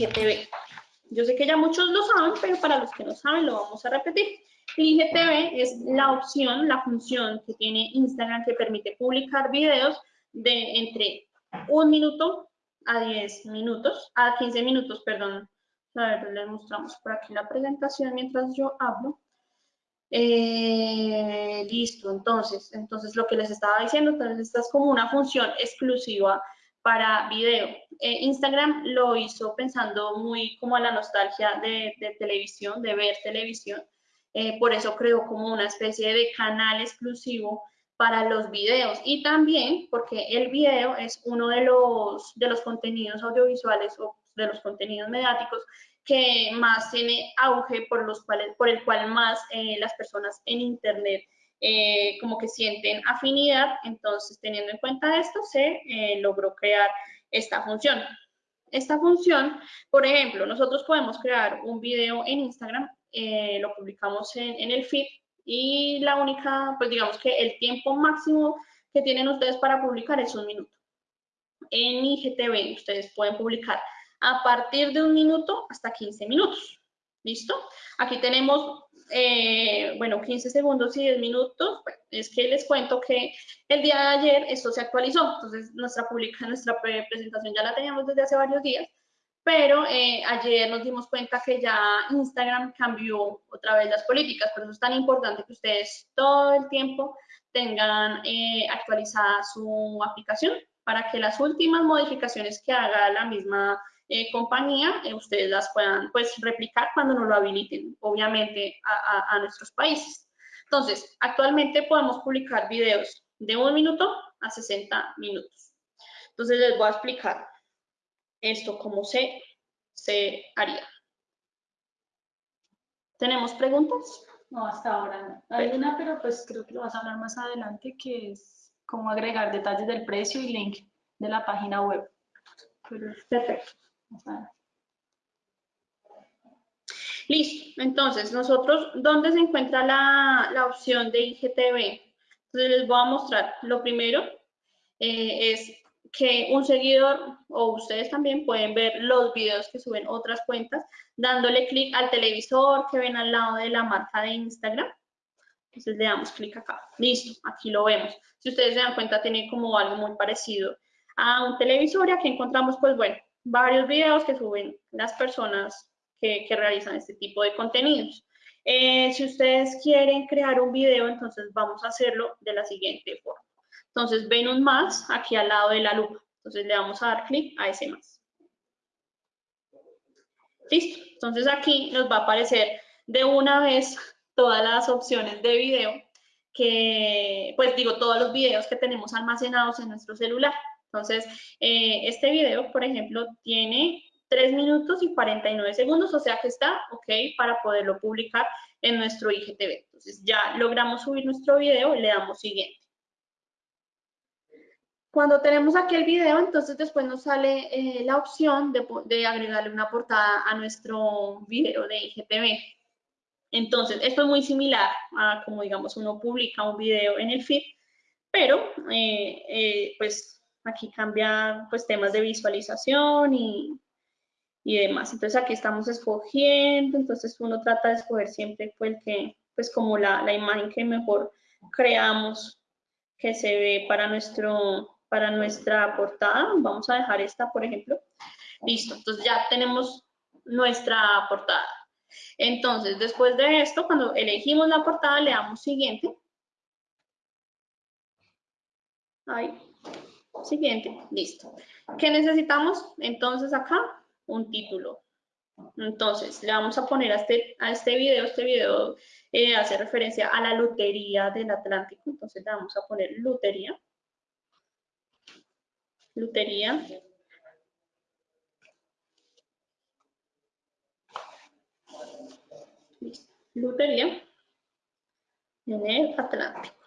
IGTV. Yo sé que ya muchos lo saben, pero para los que no saben lo vamos a repetir. El IGTV es la opción, la función que tiene Instagram que permite publicar videos de entre un minuto a 10 minutos, a 15 minutos, perdón. A ver, les mostramos por aquí la presentación mientras yo hablo. Eh, listo, entonces, entonces lo que les estaba diciendo, entonces esta es como una función exclusiva para video. Eh, Instagram lo hizo pensando muy como a la nostalgia de, televisión, de ver televisión. Eh, por eso creó como una especie de canal exclusivo para los videos y también porque el video es uno de los, de los contenidos audiovisuales o de los contenidos mediáticos que más tiene auge por, los cuales, por el cual más eh, las personas en Internet eh, como que sienten afinidad. Entonces, teniendo en cuenta esto, se eh, logró crear esta función. Esta función, por ejemplo, nosotros podemos crear un video en Instagram, lo publicamos en, en el feed y la única, pues digamos que el tiempo máximo que tienen ustedes para publicar es un minuto. En IGTV ustedes pueden publicar a partir de un minuto hasta 15 minutos. ¿Listo? Aquí tenemos, eh, bueno, 15 segundos y 10 minutos. es que les cuento que el día de ayer esto se actualizó. Entonces, nuestra, publica, nuestra presentación ya la teníamos desde hace varios días. Pero eh, ayer nos dimos cuenta que ya Instagram cambió otra vez las políticas. Por eso es tan importante que ustedes todo el tiempo tengan eh, actualizada su aplicación para que las últimas modificaciones que haga la misma eh, compañía, eh, ustedes las puedan pues replicar cuando no lo habiliten, obviamente, a, nuestros países. Entonces, actualmente podemos publicar videos de un minuto a 60 minutos. Entonces, les voy a explicar esto, cómo se, se haría. ¿Tenemos preguntas? No, hasta ahora no. Hay una, pero pues creo que lo vas a hablar más adelante, que es cómo agregar detalles del precio y link de la página web. Perfecto. Listo, entonces nosotros, ¿dónde se encuentra la, opción de IGTV? Entonces les voy a mostrar. Lo primero eh, es que un seguidor o ustedes también pueden ver los videos que suben otras cuentas dándole clic al televisor que ven al lado de la marca de Instagram. Entonces le damos clic acá. Listo, aquí lo vemos. Si ustedes se dan cuenta, tiene como algo muy parecido a un televisor y aquí encontramos, pues bueno, varios videos que suben las personas que, realizan este tipo de contenidos. Eh, si ustedes quieren crear un video, entonces vamos a hacerlo de la siguiente forma. Entonces ven un más aquí al lado de la lupa. Entonces le vamos a dar clic a ese más. Listo. Entonces aquí nos va a aparecer de una vez todas las opciones de video que, pues digo, todos los videos que tenemos almacenados en nuestro celular. Entonces, eh, este video, por ejemplo, tiene 3 minutos y 49 segundos, o sea que está ok para poderlo publicar en nuestro IGTV. Entonces, ya logramos subir nuestro video le damos siguiente. Cuando tenemos aquí el video, entonces después nos sale eh, la opción de, de, agregarle una portada a nuestro video de IGTV. Entonces, esto es muy similar a como, digamos, uno publica un video en el feed, pero, eh, pues, Aquí cambia pues temas de visualización y, demás. Entonces aquí estamos escogiendo, entonces uno trata de escoger siempre el que, pues como la, la, imagen que mejor creamos que se ve para, nuestro, para nuestra portada. Vamos a dejar esta, por ejemplo. Listo, entonces ya tenemos nuestra portada. Entonces, después de esto, cuando elegimos la portada, le damos siguiente. Ahí. Siguiente, listo. ¿Qué necesitamos? Entonces acá, un título. Entonces, le vamos a poner a este, a este video, este video eh, hace referencia a la lutería del Atlántico, entonces le vamos a poner lutería. Lutería. Lutería en el Atlántico.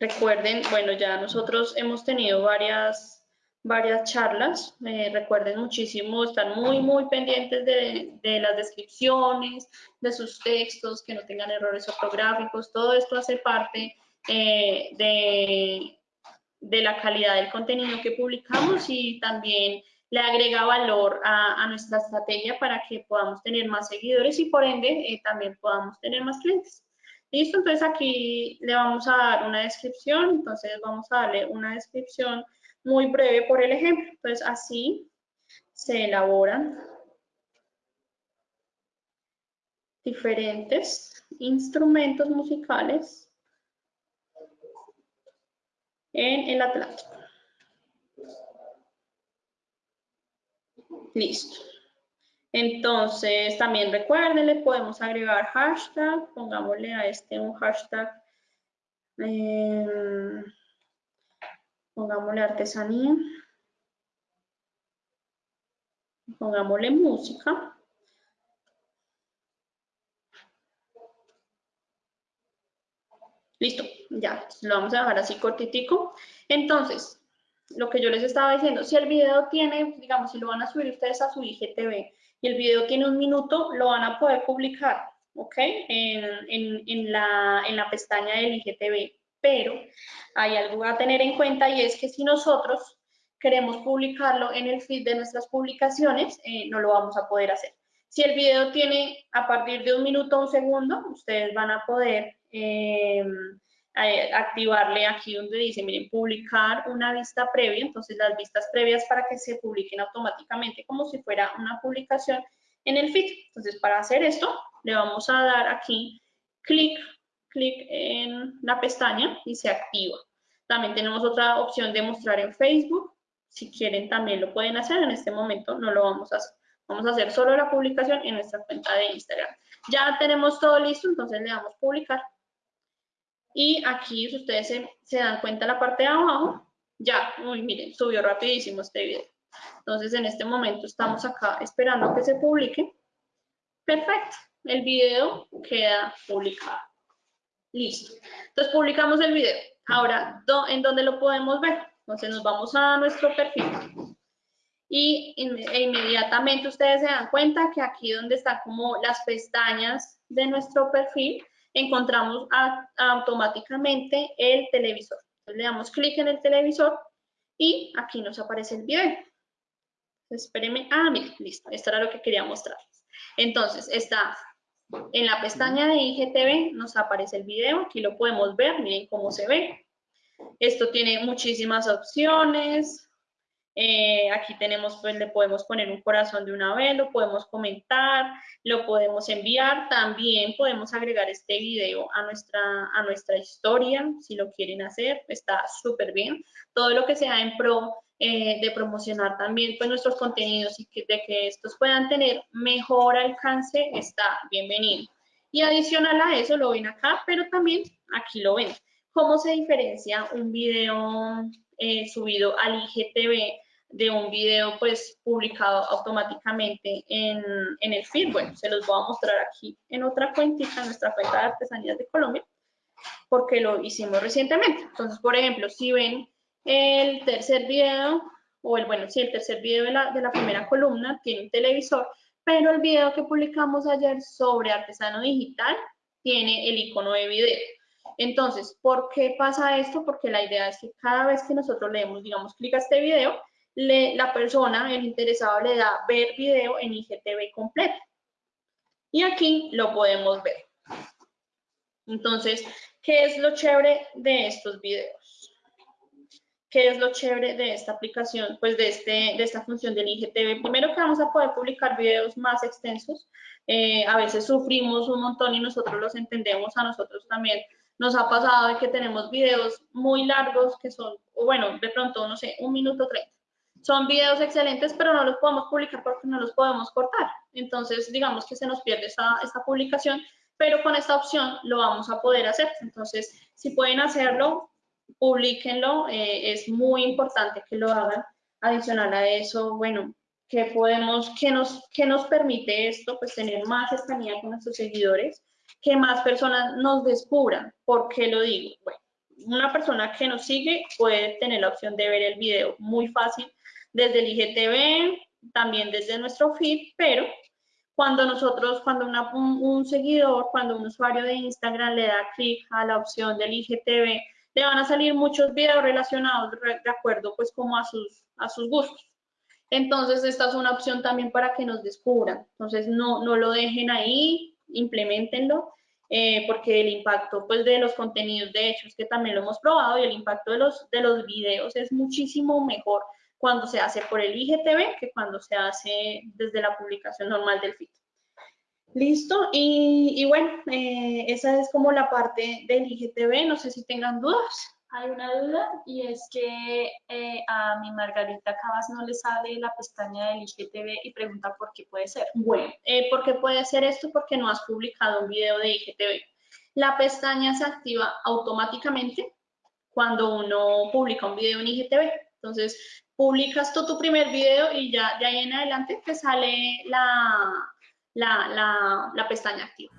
Recuerden, bueno, ya nosotros hemos tenido varias, varias charlas. Eh, recuerden muchísimo estar muy, muy pendientes de, las descripciones, de sus textos, que no tengan errores ortográficos. Todo esto hace parte eh, de, de la calidad del contenido que publicamos y también le agrega valor a, nuestra estrategia para que podamos tener más seguidores y por ende eh, también podamos tener más clientes. Listo, entonces aquí le vamos a dar una descripción, entonces vamos a darle una descripción muy breve por el ejemplo. Entonces así se elaboran diferentes instrumentos musicales en el Atlántico. Listo. Entonces, también recuerden, le podemos agregar hashtag, pongámosle a este un hashtag, em, pongámosle artesanía, pongámosle música. Listo, ya, lo vamos a dejar así cortitico. Entonces, lo que yo les estaba diciendo, si el video tiene, digamos, si lo van a subir ustedes a su IGTV y el video tiene un minuto, lo van a poder publicar, ¿ok? En, la, en la pestaña del IGTV. Pero hay algo a tener en cuenta y es que si nosotros queremos publicarlo en el feed de nuestras publicaciones, eh, no lo vamos a poder hacer. Si el video tiene a partir de un minuto o un segundo, ustedes van a poder eh, activarle aquí donde dice, miren, publicar una vista previa, entonces las vistas previas para que se publiquen automáticamente como si fuera una publicación en el feed. Entonces, para hacer esto, le vamos a dar aquí clic, clic en la pestaña y se activa. También tenemos otra opción de mostrar en Facebook. Si quieren, también lo pueden hacer. En este momento no lo vamos a hacer. Vamos a hacer solo la publicación en nuestra cuenta de Instagram. Ya tenemos todo listo, entonces le damos publicar. Y aquí, si ustedes se, dan cuenta, la parte de abajo, ya, uy, miren, subió rapidísimo este video. Entonces, en este momento estamos acá esperando que se publique. Perfecto, el video queda publicado. Listo. Entonces, publicamos el video. Ahora, ¿en dónde lo podemos ver? Entonces, nos vamos a nuestro perfil. Y e inmediatamente ustedes se dan cuenta que aquí donde están como las pestañas de nuestro perfil, encontramos automáticamente el televisor. Entonces le damos clic en el televisor y aquí nos aparece el video. Espérenme. Ah, mira, listo. Esto era lo que quería mostrarles. Entonces, está en la pestaña de IGTV, nos aparece el video. Aquí lo podemos ver. Miren cómo se ve. Esto tiene muchísimas opciones. Eh, aquí tenemos, pues le podemos poner un corazón de una vez, lo podemos comentar, lo podemos enviar. También podemos agregar este video a nuestra, a nuestra historia, si lo quieren hacer, está súper bien. Todo lo que sea en pro eh, de promocionar también pues, nuestros contenidos y que, de que estos puedan tener mejor alcance, está bienvenido. Y adicional a eso, lo ven acá, pero también aquí lo ven. ¿Cómo se diferencia un video eh, subido al IGTV de un video pues publicado automáticamente en, el feed. Bueno, se los voy a mostrar aquí en otra cuentita, nuestra cuenta de artesanías de Colombia, porque lo hicimos recientemente. Entonces, por ejemplo, si ven el tercer video, o el, bueno, si el tercer video de la, de la primera columna tiene un televisor, pero el video que publicamos ayer sobre artesano digital tiene el icono de video. Entonces, ¿por qué pasa esto? Porque la idea es que cada vez que nosotros leemos, digamos, clic a este video, la persona, el interesado, le da ver video en IGTV completo. Y aquí lo podemos ver. Entonces, ¿qué es lo chévere de estos videos? ¿Qué es lo chévere de esta aplicación? Pues de, este, de esta función del IGTV. Primero que vamos a poder publicar videos más extensos. Eh, a veces sufrimos un montón y nosotros los entendemos. A nosotros también nos ha pasado de que tenemos videos muy largos que son, bueno, de pronto, no sé, un minuto treinta son videos excelentes, pero no los podemos publicar porque no los podemos cortar. Entonces, digamos que se nos pierde esta, esta publicación, pero con esta opción lo vamos a poder hacer. Entonces, si pueden hacerlo, publíquenlo. Eh, es muy importante que lo hagan. Adicional a eso, bueno, ¿qué podemos, qué nos, qué nos permite esto? Pues tener más cercanía con nuestros seguidores, que más personas nos descubran. ¿Por qué lo digo? Bueno, una persona que nos sigue puede tener la opción de ver el video muy fácil desde el IGTV, también desde nuestro feed, pero cuando nosotros, cuando un, seguidor, cuando un usuario de Instagram le da clic a la opción del IGTV le van a salir muchos videos relacionados de acuerdo pues como a sus, a sus gustos. Entonces, esta es una opción también para que nos descubran. Entonces, no, no lo dejen ahí, implementenlo, eh, porque el impacto pues, de los contenidos, de hecho, es que también lo hemos probado, y el impacto de los, de los videos es muchísimo mejor cuando se hace por el IGTV que cuando se hace desde la publicación normal del feed. Listo, y, bueno, eh, esa es como la parte del IGTV, no sé si tengan dudas. Hay una duda y es que eh, a mi Margarita Cabas no le sale la pestaña del IGTV y pregunta por qué puede ser. Bueno, eh, ¿por qué puede ser esto? Porque no has publicado un video de IGTV. La pestaña se activa automáticamente cuando uno publica un video en IGTV. Entonces, publicas tú tu primer video y ya de ahí en adelante te sale la, la, la, la pestaña activa.